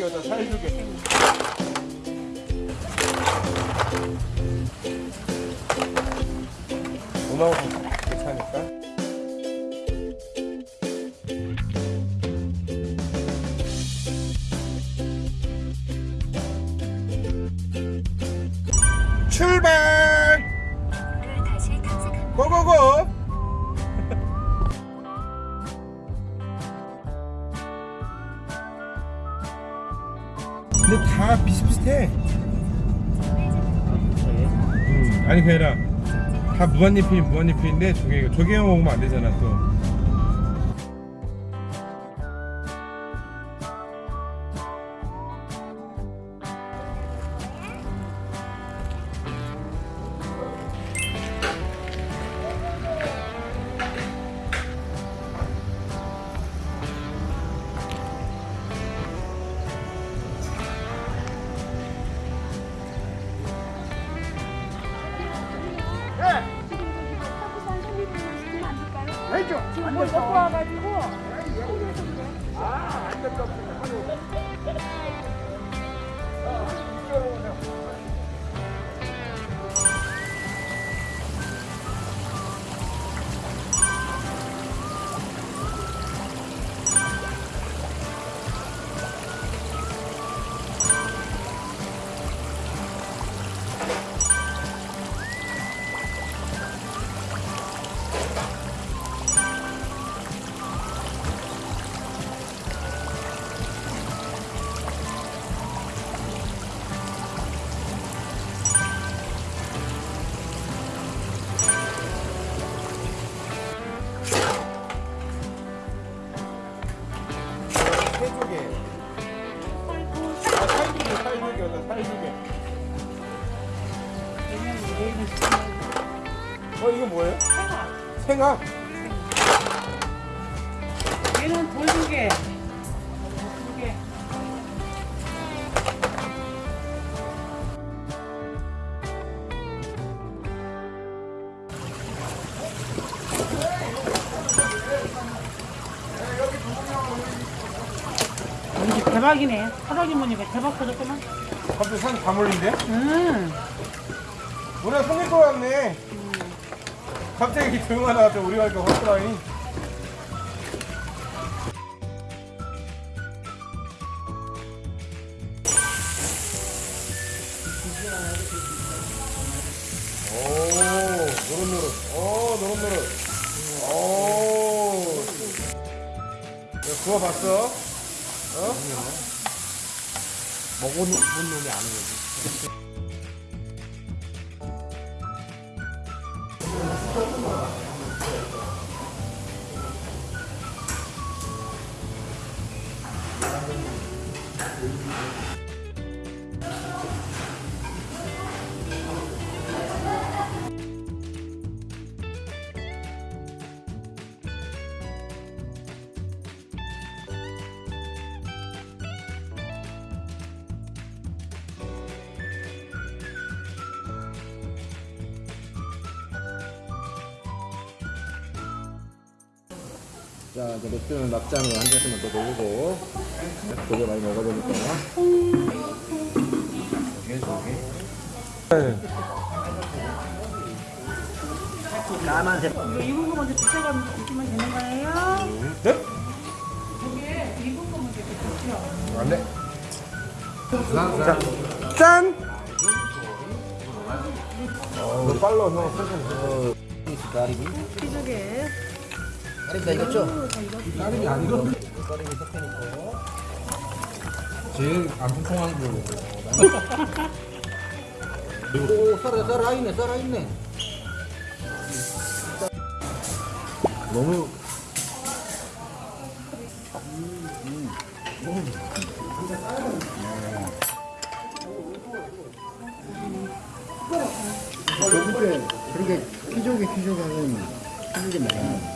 여자 살조개. 누나하고 괜찮을까? 출발! 고고고! 근데 다 비슷비슷해. 음, 아니 그게 아니라 다 무한리필 무한리필인데 조개 조개 먹으면 안 되잖아 또. 지금 살조개. 어, 이거 뭐예요? 생각. 얘는 돌조개 돌조개 이게 대박이네 사라기 무늬가 대박 터졌구만 갑자기 산 가물린데? 음 우리가 속일 것 같네. 갑자기 우리 확실하니. 오, 노릇노릇. 오, 노릇노릇. 오. 야, 구워봤어? 어? 먹어본 놈이 아는 거지. 자, 이제 맥주는 막장으로 한 잔씩만 더 넣고 고기 많이 먹어야 되니까 까만색 이거 익은 거 먼저 드시면 되는 거예요 네? 이게 익은 거 먼저 드시죠 안 돼. 자, 짠! 어, 너 빨라, 너. 천천히. 가리비 피조개 가리비 다 익었죠? 까림이 아니고. 가리비 섞여놓고 제일 안 통통한 걸로. 오 썰어 썰어있네 썰어있네 너무 그렇게 그렇게 피조개 피조개 하면 피조개 많아.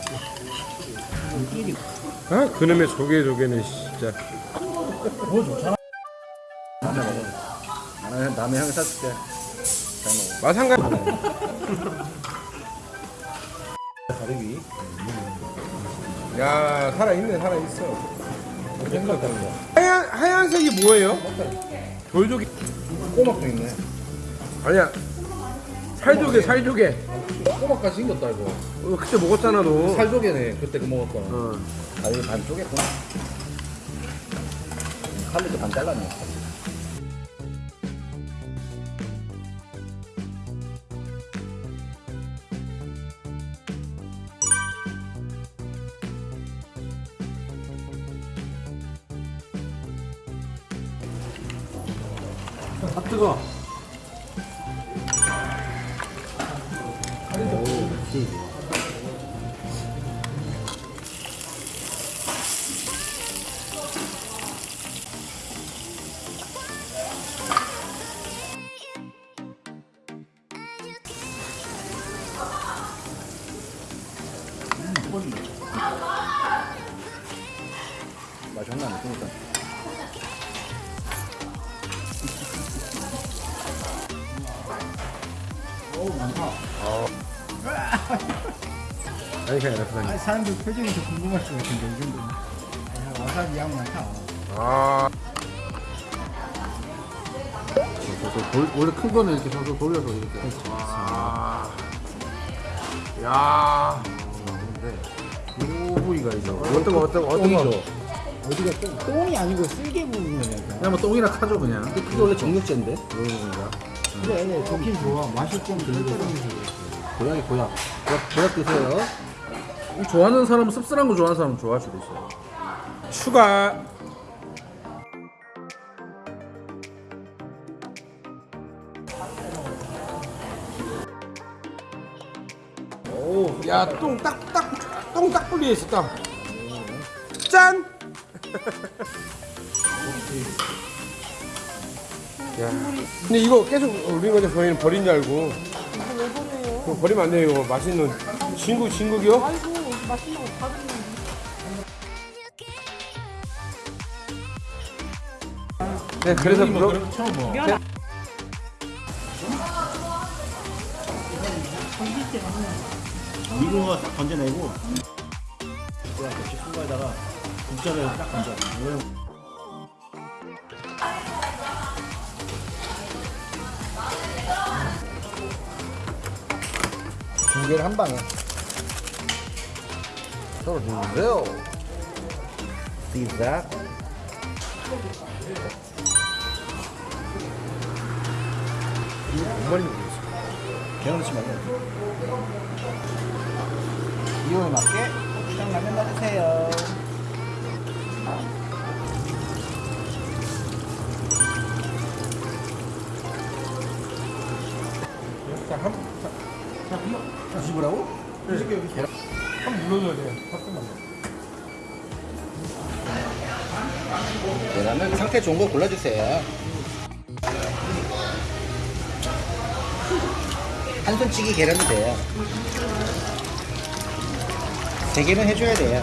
아, 그놈의 조개 조개는 진짜. 나는 다음에 형이 사줄게 잘 먹어 마상가. 가리비 야, 살아있네, 살아있어. 거. 하얀 하얀색이 뭐예요? 돌조개 꼬막도 있네. 아니야 살조개 살조개 꼬막까지 생겼다 이거. 어, 그때 먹었잖아 너 살조개네 그때 그 먹었던. 어. 아 이거 반 쪼갰구나 칼리도 반 잘랐네 아 뜨거 아니 그냥 이렇게 아, 사람들 표정이 더 궁금할 것 같은데 이 정도면 야, 와사비 양 많다 아 돌, 원래 큰 거는 이렇게 서서 돌려서 이렇게. 아. 야요 부위가 있어. 어떤 거 어떤 거 어떤 거. 어디가 똥, 똥이 아니고 쓸개 부분이니까 그냥 뭐 똥이나 카죠 그냥. 근데 그게 원래 정육제인데 그런 건가? 그래 좋긴 좋아 맛이 좀 들더라면서 고양이 고약. 고약, 고약 드세요. 좋아하는 사람은 씁쓸한 거 좋아하는 사람은 좋아할 수도 있어요. 추가 오야똥딱딱똥딱 분리해 있어 딱 짠! 야, 근데 이거 계속 올린 거죠? 저희는 버린 줄 알고. 이거 버리면 안 돼요. 이거 맛있는 진국 진국이요? 맛있는 거 받으면 네, 그래서 뭐. 처음 뭐. 면 미국어 딱 건져내고 그냥 같이 큰 거에다가 국자를 딱 건져. 두 개를 한 방에 주세요. See that? 정말 모르겠어. 개운치 말고 이거에 맞게 고추장 라면 넣으세요 자, 한, 자, 자, 한번 뒤집으라고? 뒤집게 여기 계란. 한번 눌러줘야 돼요. 잠깐만. 계란은 상태 좋은 거 골라주세요 한 손치기 계란이 돼요 세 개는 해줘야 돼요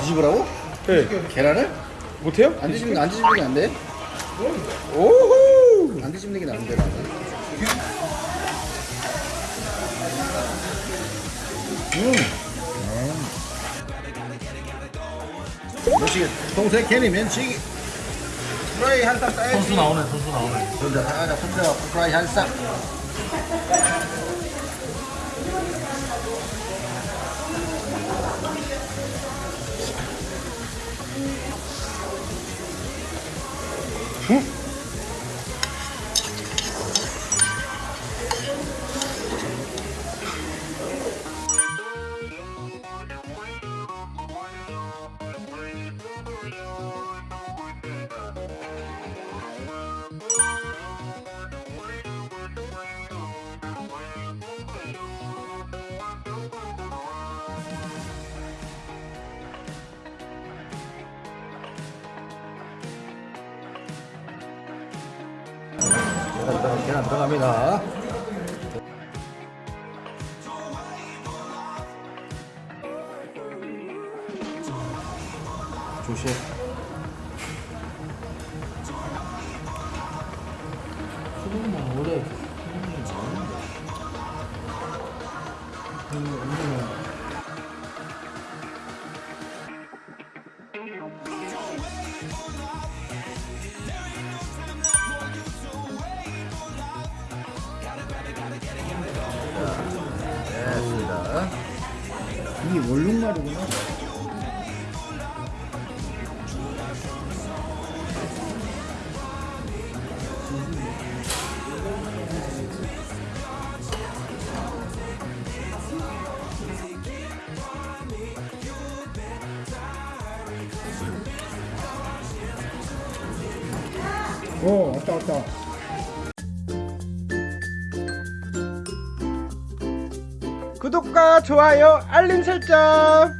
뒤집으라고? 네. 계란을? 못해요? 안 뒤집는 게안 뒤집는 게 안 돼? 오호! 안 뒤집는 게 나은데 나는 면치기 동생 개미 면치기 프라이 한쌍 따야지 선수 나오네, 선수 나오네. 그런데 하나 손들어 프라이 한 쌍 계란, 계란 들어갑니다 조심. 이게 월룡말이구나 오, 왔다, 왔다. 좋아요 알림 설정